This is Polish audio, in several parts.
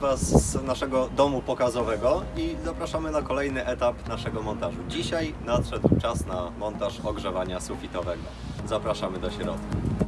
Was z naszego domu pokazowego i zapraszamy na kolejny etap naszego montażu. Dzisiaj nadszedł czas na montaż ogrzewania sufitowego. Zapraszamy do środka.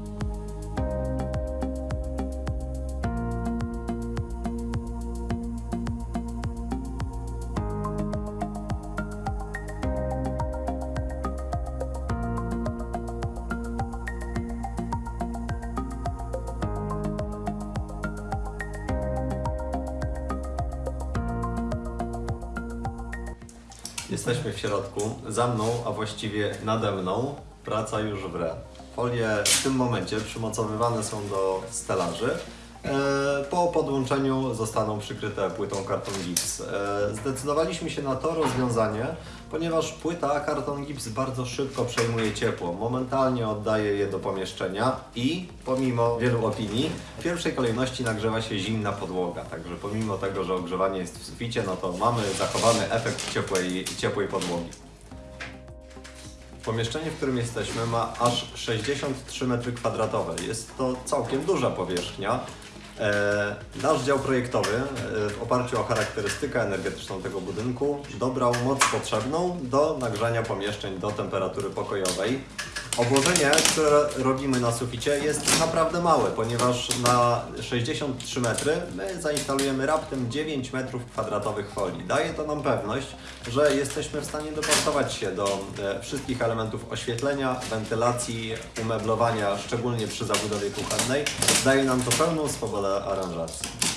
Jesteśmy w środku. Za mną, a właściwie nade mną, praca już wre. Folie w tym momencie przymocowywane są do stelaży. E, Po podłączeniu zostaną przykryte płytą karton gips. E, Zdecydowaliśmy się na to rozwiązanie, ponieważ płyta karton gips bardzo szybko przejmuje ciepło. Momentalnie oddaje je do pomieszczenia i pomimo wielu opinii, w pierwszej kolejności nagrzewa się zimna podłoga. Także pomimo tego, że ogrzewanie jest w suficie, no to mamy zachowany efekt ciepłej, ciepłej podłogi. Pomieszczenie, w którym jesteśmy ma aż 63 m2. Jest to całkiem duża powierzchnia. E, Nasz dział projektowy e, w oparciu o charakterystykę energetyczną tego budynku dobrał moc potrzebną do nagrzania pomieszczeń do temperatury pokojowej. Obłożenie, które robimy na suficie jest naprawdę małe, ponieważ na 63 metry my zainstalujemy raptem 9 metrów kwadratowych folii. Daje to nam pewność, że jesteśmy w stanie dopasować się do e, wszystkich elementów oświetlenia, wentylacji, umeblowania, szczególnie przy zabudowie kuchennej. Daje nam to pełną swobodę aranżacji.